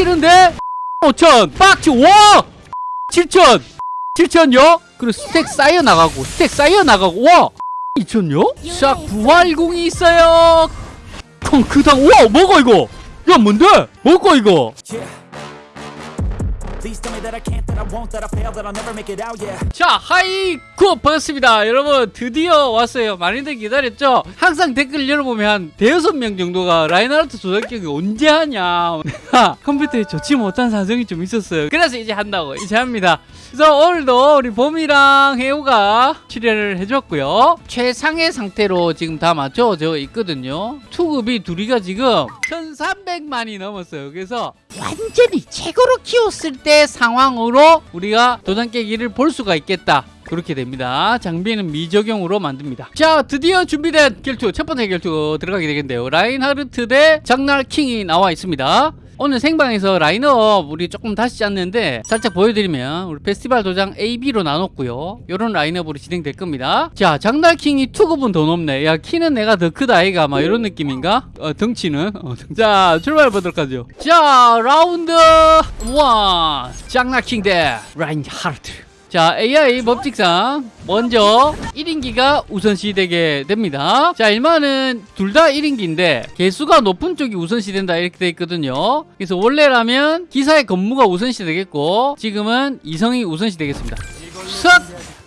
빡치는데 5천 빡치 와 7천 7천요 그리고 스택 쌓여 나가고 스택 쌓여 나가고 와 2천요 자 부활공이 있어요. 콩크당 와 뭐가 이거. 야 뭔데? 뭐가 이거 자 하이쿠 반갑습니다. 여러분 드디어 왔어요. 많이들 기다렸죠? 항상 댓글 열어보면 한 대여섯 명 정도가 라인하르트 조작격이 언제 하냐. 내가 컴퓨터에 좋지 못한 사정이 좀 있었어요. 그래서 이제 한다고 이제 합니다. 그래서 오늘도 우리 봄이랑 해우가 출연을 해줬고요. 최상의 상태로 지금 다 맞춰져 있거든요. 투급이 둘이가 지금 1300만이 넘었어요. 그래서 완전히 최고로 키웠을 때 상황으로 우리가 도장 깨기를 볼 수가 있겠다. 그렇게 됩니다. 장비는 미적용으로 만듭니다. 자 드디어 준비된 결투 첫 번째 결투 들어가게 되겠는데요. 라인하르트 대 장날 킹이 나와 있습니다 오늘 생방에서 라인업 우리 조금 다시 짰는데 살짝 보여드리면 우리 페스티벌 도장 A, B로 나눴고요. 요런 라인업으로 진행될 겁니다. 자 장날킹이 투급은 더 높네. 야 키는 내가 더 크다 아이가. 막 이런 느낌인가? 어, 덩치는? 어, 덩- 자 출발해 보도록 하죠. 자 라운드 1 장날킹 대 라인하르트 자 AI 법칙상 먼저 1인기가 우선시 되게 됩니다. 자 일반은 둘 다 1인기인데 개수가 높은 쪽이 우선시 된다 이렇게 돼 있거든요. 그래서 원래라면 기사의 검무가 우선시 되겠고 지금은 이성이 우선시 되겠습니다. 싹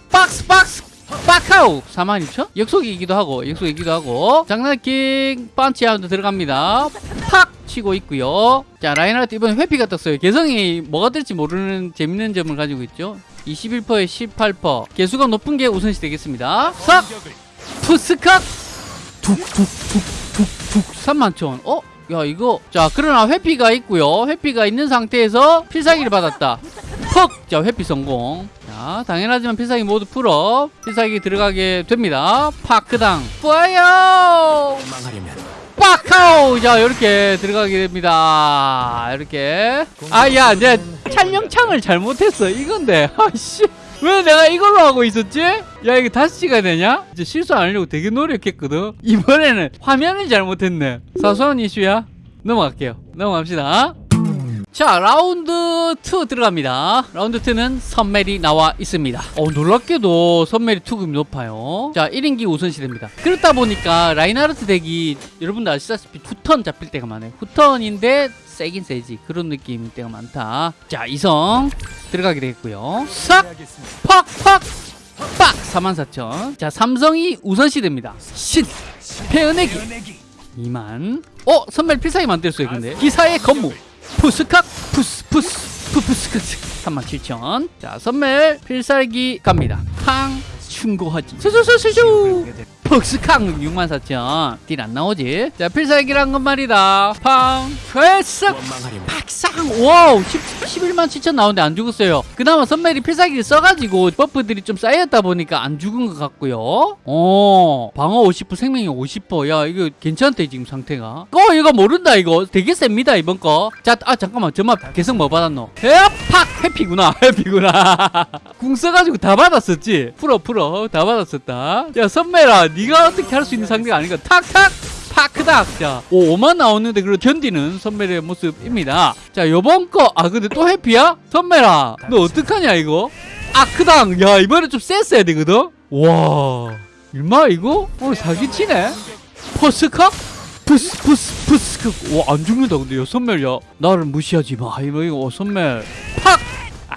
박스 박스 빠카우. 42,000? 역속이기도 하고 역속이기도 하고. 장난킹 펀치 하운드 들어갑니다. 팍 치고 있고요. 자 라인하르트 이번에 회피가 떴어요. 개성이 뭐가 될지 모르는 재밌는 점을 가지고 있죠 21%에 18% 개수가 높은 게 우선시 되겠습니다. 싹 푸스칵 툭툭툭툭툭 31,000 어? 야 이거. 자 그러나 회피가 있고요. 회피가 있는 상태에서 필살기를 받았다. 퍽! 자 회피 성공. 자 당연하지만 필살기 모두 풀어. 필살기 들어가게 됩니다. 파크당. 뿌아요 망하려면 빡카우 자 이렇게 들어가게 됩니다. 이렇게. 아 야 이제 촬영창을 잘못했어 이건데. 아씨. 왜 내가 이걸로 하고 있었지? 야 이게 다시 찍어야 되냐? 이제 실수 안 하려고 되게 노력했거든. 이번에는 화면을 잘못했네. 사소한 이슈야. 넘어갈게요. 넘어갑시다 자 라운드 2 들어갑니다. 라운드 2는 선멜이 나와 있습니다. 어 놀랍게도 선멜이 투급이 높아요. 자 1인기 우선시됩니다. 그렇다 보니까 라인하르트 덱이 여러분들 아시다시피 후턴 잡힐 때가 많아요. 후턴인데 세긴 세지. 그런 느낌일 때가 많다. 자 이성 들어가게 되겠고요. 싹! 팍 팍! 빡! 44,000. 자, 삼성이 우선시됩니다. 신, 패은내기 2만. 어, 선멸 필살기 만들었어요, 근데. 기사의 건무. 푸스칵, 푸스, 푸스, 푸푸스크. 37,000. 자, 선멸 필살기 갑니다. 캉, 충고하지. 수수수수수. 퍽스캉 64,000. 딜 안 나오지? 자, 필살기란 건 말이다. 팡, 회싹. 박상 와우 10, 11만 7천 나오는데 안 죽었어요. 그나마 선멜이 필살기를 써가지고 버프들이 좀 쌓였다 보니까 안 죽은 것 같고요. 어 방어 50% 생명이 50%야 이거 괜찮대 지금 상태가. 어 이거 모른다 이거. 되게 셉니다 이번 거자아 잠깐만. 저만 개성 뭐 받았노? 에팍! 해피구나 해피구나. 궁 써가지고 다 받았었지? 풀어 풀어. 다 받았었다. 야 선멜아 네가 어떻게 할 수 있는 상대가 아닌가 탁탁! 파크닥 자 오, 5만 나오는데 그걸 견디는 선멜의 모습입니다. 자 요번 거아 근데 또 해피야? 선멜아 너 어떡하냐 이거? 아크당! 야 이번에 좀 셌어야 되거든? 와 일마 이거? 오늘 사기치네? 퍼스카? 푸스 푸스 푸스 와안 죽는다 근데 요 선멜 야. 나를 무시하지 마. 이거 이거 선멜 팍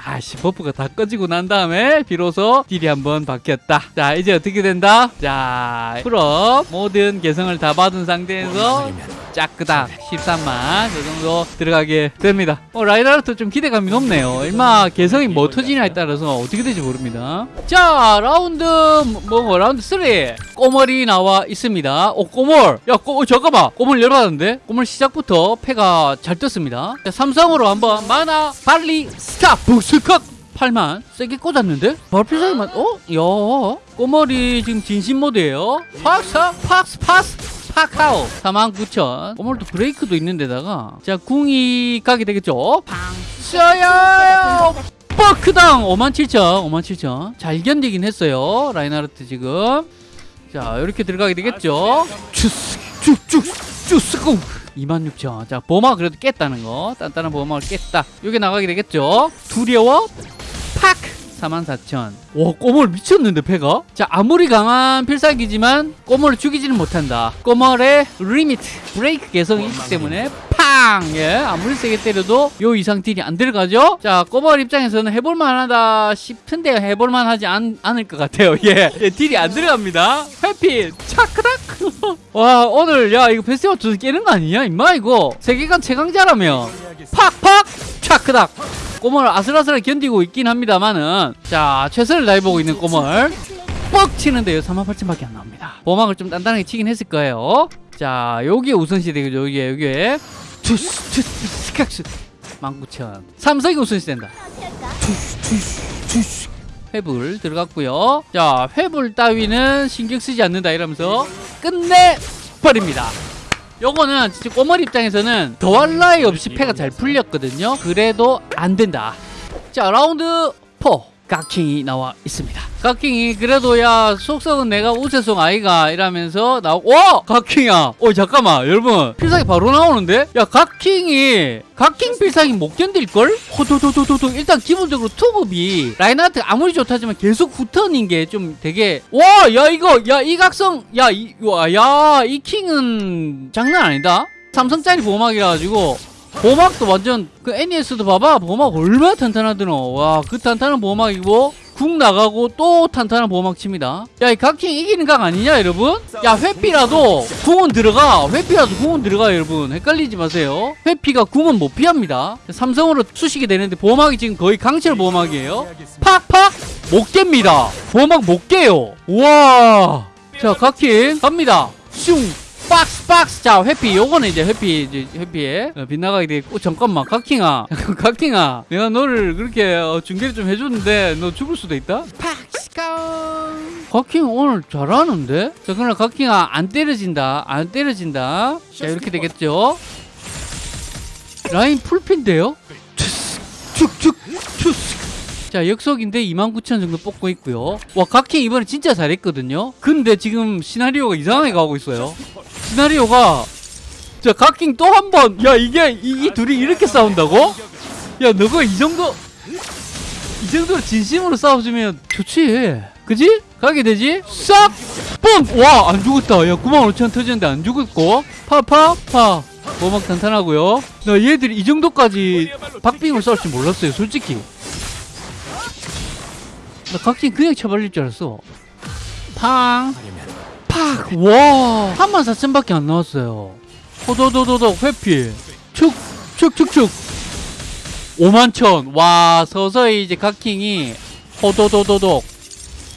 아씨 버프가 다 꺼지고 난 다음에 비로소 딜이 한번 바뀌었다. 자 이제 어떻게 된다? 자 풀업. 모든 개성을 다 받은 상태에서 짜끄닥 13만 그 정도 들어가게 됩니다. 어 라인하르트 좀 기대감이 높네요. 얼마 개성이 뭐 터지냐에 따라서 어떻게 될지 모릅니다. 자 라운드 뭐, 뭐 라운드 3 꼬멀이 나와 있습니다. 어 꼬멀. 야 꼬, 어, 잠깐만. 꼬멀 열받았는데? 꼬멀 시작부터 패가 잘 떴습니다. 자 삼성으로 한번 마나 발리 스탑 컷 8만 세게 꽂았는데? 발필살기만 어? 야. 꼬멀이 지금 진심 모드예요. 팍스 팍스 팍스 파카오 49,000 오늘도 브레이크도 있는데다가. 자 궁이 가게 되겠죠? 팡 쏘요! 버크당! 57,000 57,000 잘 견디긴 했어요 라인하르트 지금. 자 이렇게 들어가게 되겠죠? 주스 쭉쭉 주스고 26,000. 자, 보막 그래도 깼다는 거. 단단한 보막을 깼다. 요게 나가게 되겠죠? 두려워? 팍! 44,000. 와, 꼬멀 미쳤는데, 패가? 자, 아무리 강한 필살기지만 꼬멀을 죽이지는 못한다. 꼬멀의 limit break 개성이 있기 때문에 팡! 예, 아무리 세게 때려도 요 이상 딜이 안 들어가죠? 자, 꼬멀 입장에서는 해볼만하다 싶은데 해볼만하지 않, 않을 것 같아요. 예, 예 딜이 안 들어갑니다. 회피, 차크닥! 와, 오늘, 야, 이거 두 깨는 거 아니냐? 임마, 이거. 세계관 최강자라며. 팍팍! 차크닥! 꼬멀 아슬아슬하게 견디고 있긴 합니다만은 자 최선을 다해보고 있는 꼬멀 뻑 치는데요 38,000밖에 안 나옵니다 보막을 좀 단단하게 치긴 했을 거예요 자 요게 우선시대죠 요게 요게 투스 투스 스kak스 19,000 삼성이 우선시된다 투스 투스 투스 회불 들어갔고요. 자 회불 따위는 신경 쓰지 않는다 이러면서 끝내 버립니다. 요거는 진짜 꼬멀이 입장에서는 더할 나위 없이 패가 잘 풀렸거든요. 그래도 안 된다. 자 라운드 4 각킹이 나와 있습니다. 각킹이 그래도 야 속성은 내가 우세 속성 아이가 이러면서 나오고 와! 각킹이야. 어 잠깐만 여러분. 필살기 바로 나오는데? 야 각킹이 각킹 필살기 못 견딜걸? 호도도도도도. 일단 기본적으로 투급이 라인하르트 아무리 좋다지만 계속 후턴인 게 좀 되게 와 야 이거 야 이 각성 야이야이 킹은 장난 아니다. 삼성짜리 보호막이라 가지고 보호막도 완전 그 NES도 봐봐. 보호막 얼마나 탄탄하드노. 와그 탄탄한 보호막이고 궁 나가고 또 탄탄한 보호막 칩니다. 야 이 각킹 이기는 각 아니냐 여러분? 야 회피라도 궁은 들어가. 회피라도 궁은 들어가 여러분. 헷갈리지 마세요. 회피가 궁은 못 피합니다. 삼성으로 수식이 되는데 보호막이 지금 거의 강철 보호막이에요. 팍팍! 못 깹니다. 보호막 못 깨요. 와자 각킹 갑니다. 슝 박스 박스. 자 회피. 요거는 이제 회피 이제 회피에. 어, 빗나가게 되고 잠깐만 각킹아. 각킹아. 내가 너를 그렇게 어, 중계를 좀 해줬는데 너 죽을 수도 있다? 각킹 오늘 잘하는데? 자 그러나 각킹아 안 때려진다. 안 때려진다. 자 이렇게 되겠죠? 라인 풀핀데요? 축축 축자 역속인데 29,000 정도 뽑고 있고요. 와 각킹 이번에 진짜 잘했거든요? 근데 지금 시나리오가 이상하게 가고 있어요 시나리오가 자 각킹 또 한 번 야 이게 이, 이 둘이 이렇게 싸운다고? 야 너가 이 정도 이 정도로 진심으로 싸워주면 좋지 그지? 가게 되지? 싹! 뿜! 와 안 죽었다 야 95,000 터졌는데 안 죽었고 파파파 보막 탄탄하고요 나 얘들이 이 정도까지 박빙을 싸울 줄 몰랐어요 솔직히 나 각king 그냥 쳐발릴 줄 알았어 팡 팍! 와! 34,000밖에 안 나왔어요. 호도도도도 회피. 축! 축! 축! 축! 51,000. 와, 서서히 이제 각킹이 호도도도독.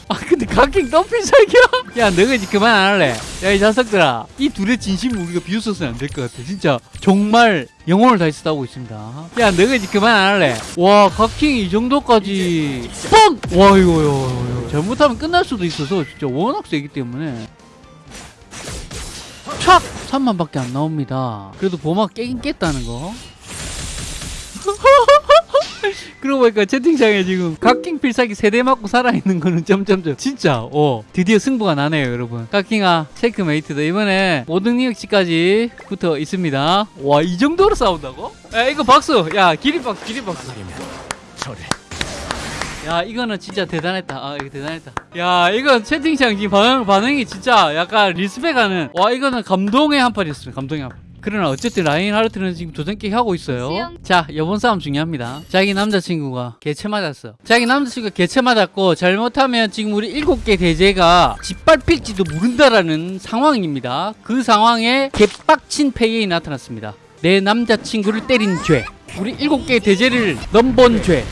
아, 근데 각킹 덤필살기야? 야, 너가 이제 그만 안 할래. 야, 이 자석들아. 이 둘의 진심 우리가 비웃어서는 안 될 것 같아. 진짜. 정말 영혼을 다해 싸우고 있습니다. 야, 너가 이제 그만 안 할래. 와, 각킹이 이 정도까지. 뻥! 와, 이거, 이거, 이거. 잘못하면 끝날 수도 있어서 진짜 워낙 세기 때문에. 촥! 3만밖에 안 나옵니다. 그래도 보막 깨긴 깼다는 거. 그러고 보니까 채팅창에 지금 각킹 필살기 세 대 맞고 살아있는 거는 점점점. 진짜 어. 드디어 승부가 나네요 여러분. 각킹아 체크메이트다. 이번에 5등 리역치까지 붙어 있습니다. 와 이 정도로 싸운다고? 야 이거 박수! 야 기립박수. 기립박수 야 이거는 진짜 대단했다. 아 이거 대단했다. 야 이건 채팅창 지금 반응, 반응이 진짜 약간 리스펙하는. 와 이거는 감동의 한 판이었습니다. 감동의 한판. 그러나 어쨌든 라인 하르트는 지금 도전깨기 하고 있어요. 수영. 자 이번 싸움 중요합니다. 자기 남자친구가 개체 맞았어. 자기 남자친구가 개체 맞았고 잘못하면 지금 우리 일곱 개 대제가 짓밟힐지도 모른다라는 상황입니다. 그 상황에 개빡친 페이에 나타났습니다. 내 남자친구를 때린 죄. 우리 일곱 개 대죄를 넘본 죄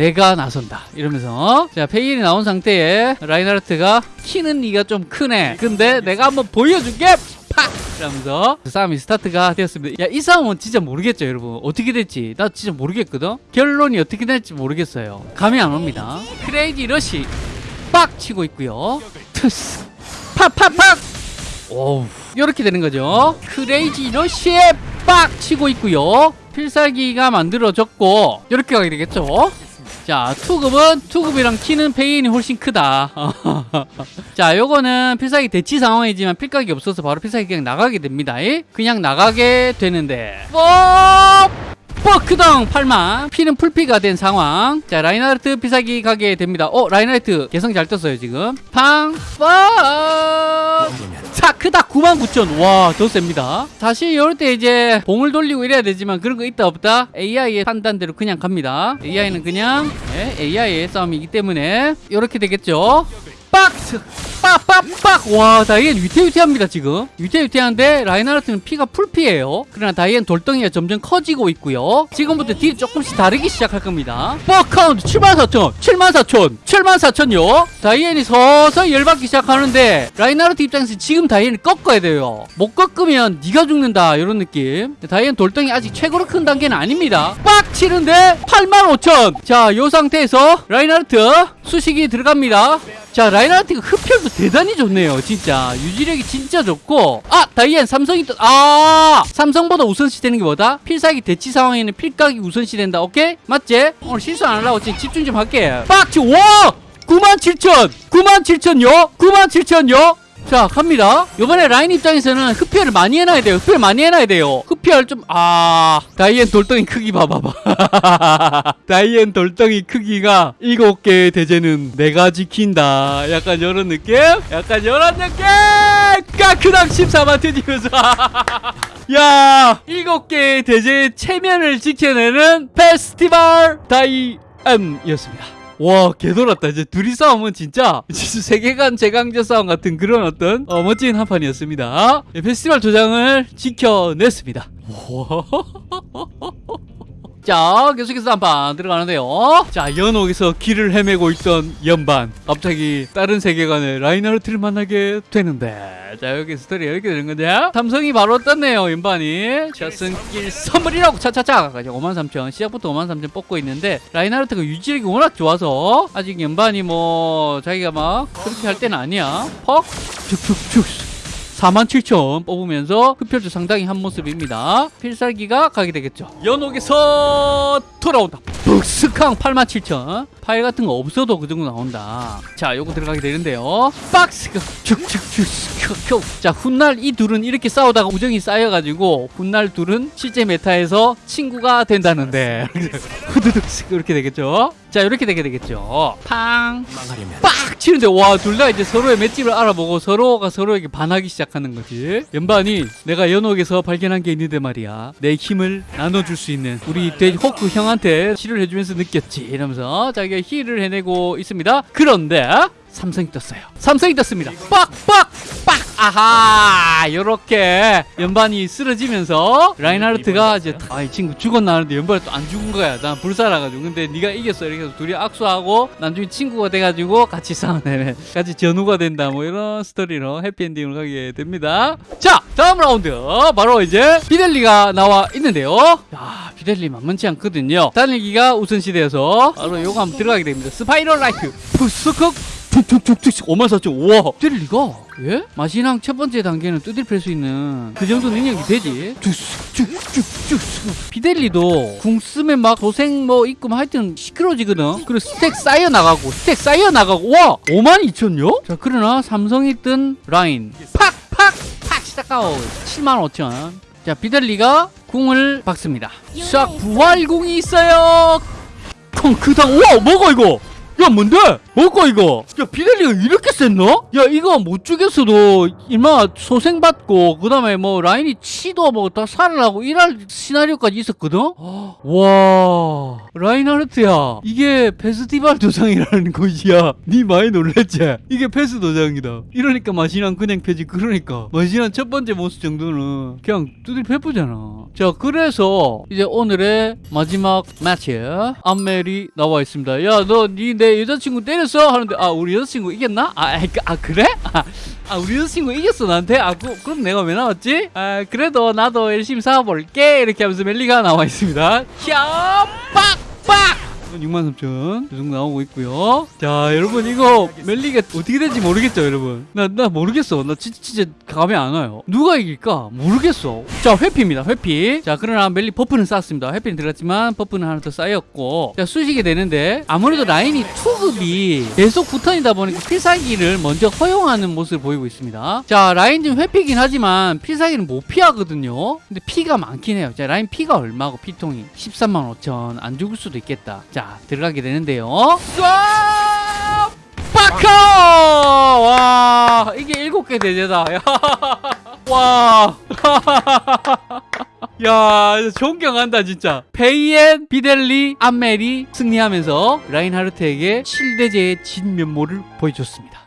내가 나선다. 이러면서. 자 페이일이 나온 상태에 라인하르트가 키는 네가 좀 크네. 근데 내가 한번 보여줄게. 팍! 이러면서 싸움이 스타트가 되었습니다. 야 이 싸움은 진짜 모르겠죠 여러분. 어떻게 될지. 나 진짜 모르겠거든. 결론이 어떻게 될지 모르겠어요. 감이 안 옵니다. crazy rush 빡 치고 있고요. 투스. 팍팍팍! 오 이렇게 되는 거죠. crazy rush에 빡 치고 있고요. 필살기가 만들어졌고 이렇게 가게 되겠죠 자 투급은 투급이랑 키는 페인이 훨씬 크다. 자 요거는 필살기 대치 상황이지만 필각이 없어서 바로 필살기 그냥 나가게 됩니다. 예? 그냥 나가게 되는데. 뽀 뻐크덩 8만 피는 풀피가 된 상황. 자 라인하르트 필살기 가게 됩니다. 어 라인하르트 개성 잘 떴어요 지금. 팡빵자 크다. 99,000 와더 셉니다. 사실 이럴 때 이제 봉을 돌리고 이래야 되지만 그런 거 있다 없다? AI의 판단대로 그냥 갑니다. AI는 그냥 네, AI의 싸움이기 때문에 이렇게 되겠죠 박스 빡빡빡! 와 다이앤 위태위태합니다 지금. 위태위태한데 라인하르트는 피가 풀피예요. 그러나 다이앤 돌덩이가 점점 커지고 있고요. 지금부터 딜이 조금씩 다르기 시작할 겁니다. 뻑카운트 74,000 74,000 74,000요. 다이앤이 서서히 열받기 시작하는데 라인하르트 입장에서 지금 다이앤을 꺾어야 돼요. 못 꺾으면 네가 죽는다 이런 느낌. 다이앤 돌덩이 아직 최고로 큰 단계는 아닙니다. 빡 치는데 85,000 자 요 상태에서 라인하르트 수식이 들어갑니다 자 라인하르트가 흡혈도 대단히 좋네요 진짜. 유지력이 진짜 좋고. 아 다이앤 삼성이 또 아! 삼성보다 우선시 되는 게 뭐다? 필살기 대치 상황에는 필각이 우선시 된다. 오케이? 맞지? 오늘 실수 안 하려고 지금 집중 좀 할게. 빡치 와 97,000 97,000요? 97,000요? 자 갑니다. 요번에 라인 입장에서는 흡혈을 많이 해놔야 돼요. 흡혈 많이 해놔야 돼요. 흡 혈 좀아. 다이앤 돌덩이 크기 봐봐봐. 다이앤 돌덩이 크기가 일곱 개의 대죄는 내가 지킨다. 약간 이런 느낌? 약간 이런 느낌! 까크당 14만 트디면서 야 일곱 개의 대제의 체면을 지켜내는 페스티벌 다이앤이었습니다 와 개돌았다. 이제 둘이 싸움은 진짜 세계관 재강제 싸움 같은 그런 어떤 어, 멋진 한 판이었습니다. 예, 페스티벌 도장을 지켜냈습니다 자 계속해서 한판 들어가는데요. 자 연옥에서 길을 헤매고 있던 연반. 갑자기 다른 세계관의 라인하르트를 만나게 되는데. 자 여기 스토리 이렇게 되는 건데. 삼성이 바로 떴네요 연반이. 자 승길 선물이라고. 차차차. 53,000 시작부터 53,000 뽑고 있는데 라인하르트가 유지력이 워낙 좋아서 아직 연반이 뭐 자기가 막 그렇게 할 때는 아니야. 퍽! 쭉쭉쭉 47,000 뽑으면서 흡혈도 상당히 한 모습입니다. 필살기가 가게 되겠죠. 연옥에서 돌아온다. 북스캉 87,000 파일 같은 거 없어도 그 정도 나온다. 자, 요거 들어가게 되는데요. 박스가 쭉쭉쭉 자, 훗날 이 둘은 이렇게 싸우다가 우정이 쌓여가지고 훗날 둘은 실제 메타에서 친구가 된다는데 후드득 이렇게 되겠죠. 자, 이렇게 되게 되겠죠. 팡 망하려면 빡 치는데 와 둘 다 이제 서로의 맷집을 알아보고 서로가 서로에게 반하기 시작하는 거지. 연반이 내가 연옥에서 발견한 게 있는데 말이야. 내 힘을 나눠줄 수 있는 우리 돼지 호크 형한테 치료를 해주면서 느꼈지 이러면서 자기가 heal을 해내고 있습니다. 그런데 삼성이 떴어요. 삼성이 떴습니다. 빡빡 빡 아하 요렇게 연반이 쓰러지면서 라인하르트가 이제 아 이 친구 죽었나 하는데 연반이 또 안 죽은 거야. 난 불사라가지고. 근데 네가 이겼어. 이렇게 해서 둘이 악수하고 나중에 친구가 돼가지고 같이 싸우네 같이 전우가 된다. 뭐 이런 스토리로 해피엔딩으로 가게 됩니다. 자 다음 라운드. 바로 이제 비델리가 나와 있는데요. 야 비델리 만만치 않거든요. 달리기가 우선시대여서 바로 요거 한번 들어가게 됩니다. 스파이럴 라이프 푸스컥 툭툭툭툭 5만 4천 우와. 비델리가? 예? 마신왕 첫 번째 단계는 두드려 팰수 있는 그 정도 능력이 되지. 쭉쭉쭉쭉 비델리도 궁 쓰면 막 도생 뭐 있고 뭐 하여튼 시끄러지거든. 그리고 스택 쌓여 나가고 스택 쌓여 나가고. 와! 5만 2천요? 자 그러나 삼성이 뜬 라인. 팍팍팍 7만 5천. 자 비델리가 궁을 박습니다. 싹 부활궁이 있어요. 콩크당. 우와 뭐가 이거 야 뭔데? 뭐고 이거? 야 비델리가 이렇게 셌나? 야 이거 못 죽였어도 이마 소생받고 그 다음에 뭐 라인이 치도 뭐 다 살아나고 이럴 시나리오까지 있었거든? 와 라인하르트야 이게 페스티벌 도장이라는 것이야 니 많이 놀랬지? 이게 페스 도장이다 이러니까 마신한 그냥 펴지 그러니까 마신한 첫 번째 모습 정도는 그냥 두들 페프잖아 자 그래서 이제 오늘의 마지막 매치 암멜이 나와 있습니다 야 너 니내 여자친구 때렸어? 하는데 아 우리 여자친구 이겼나? 아, 아, 그- 아 그래? 아, 아 우리 여자친구 이겼어 나한테? 아 그, 그럼 내가 왜 나왔지? 아 그래도 나도 열심히 싸워볼게 이렇게 하면서 멜리가 나와 있습니다 야 빡빡 6만 3천 계속 나오고 있고요. 자, 여러분 이거 멜리가 어떻게 될지 모르겠죠, 여러분. 나, 나 모르겠어. 나 진짜, 진짜 감이 안 와요. 누가 이길까? 모르겠어. 자, 회피입니다, 회피. 자, 그러나 멜리 buff는 쌓았습니다. 회피는 들어갔지만 buff는 하나 더 쌓였고. 자, 수식이 되는데 아무래도 라인이 투급이 계속 붙어있다 보니까 필살기를 먼저 허용하는 모습을 보이고 있습니다. 자, 라인 좀 회피긴 하지만 필살기는 못 피하거든요. 근데 피가 많긴 해요. 자, 라인 피가 얼마고 피통이 13만 5천 안 죽을 수도 있겠다. 자, 들어가게 되는데요. 쏴! 파커! 와, 이게 일곱 개 대제다. 야. 와. 야, 존경한다 진짜. 페이엔, 비델리, 암멜이 승리하면서 라인하르트에게 7대제의 진면모를 보여줬습니다.